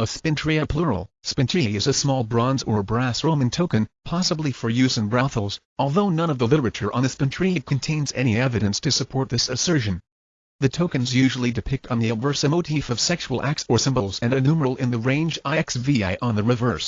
A spintria plural, spintriae is a small bronze or brass Roman token, possibly for use in brothels, although none of the literature on the spintria contains any evidence to support this assertion. The tokens usually depict on the obverse a motif of sexual acts or symbols and a numeral in the range IXVI on the reverse.